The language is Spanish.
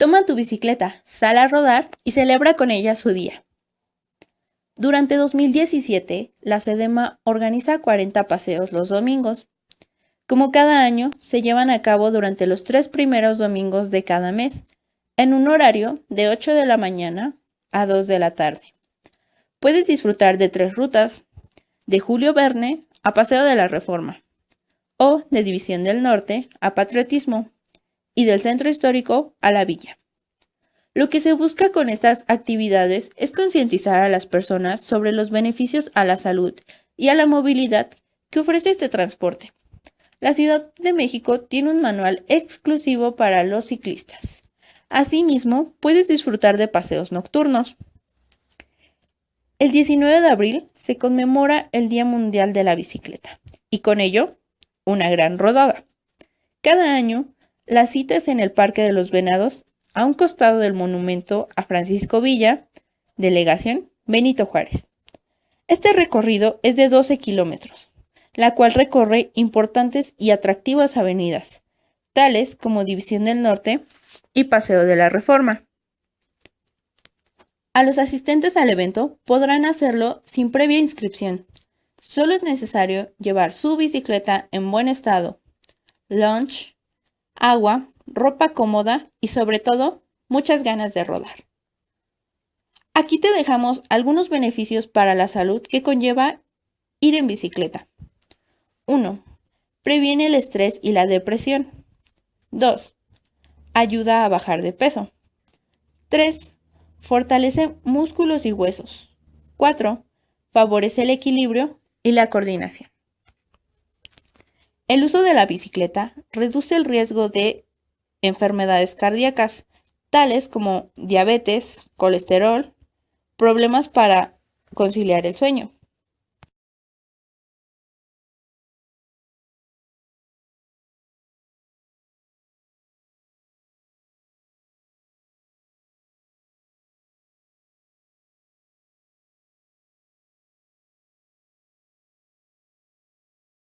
Toma tu bicicleta, sal a rodar y celebra con ella su día. Durante 2017, la SEDEMA organiza 40 paseos los domingos. Como cada año, se llevan a cabo durante los tres primeros domingos de cada mes, en un horario de 8 de la mañana a 2 de la tarde. Puedes disfrutar de tres rutas, de Julio Verne a Paseo de la Reforma, o de División del Norte a Patriotismo, y del centro histórico a la villa. Lo que se busca con estas actividades es concientizar a las personas sobre los beneficios a la salud y a la movilidad que ofrece este transporte. La Ciudad de México tiene un manual exclusivo para los ciclistas. Asimismo, puedes disfrutar de paseos nocturnos. El 19 de abril se conmemora el Día Mundial de la Bicicleta y con ello, una gran rodada. Cada año, la cita es en el Parque de los Venados, a un costado del monumento a Francisco Villa, delegación Benito Juárez. Este recorrido es de 12 kilómetros, la cual recorre importantes y atractivas avenidas, tales como División del Norte y Paseo de la Reforma. A los asistentes al evento podrán hacerlo sin previa inscripción. Solo es necesario llevar su bicicleta en buen estado, lunch, agua, ropa cómoda y sobre todo muchas ganas de rodar. Aquí te dejamos algunos beneficios para la salud que conlleva ir en bicicleta. 1. Previene el estrés y la depresión. 2. Ayuda a bajar de peso. 3. Fortalece músculos y huesos. 4. Favorece el equilibrio y la coordinación. El uso de la bicicleta reduce el riesgo de enfermedades cardíacas, tales como diabetes, colesterol, problemas para conciliar el sueño.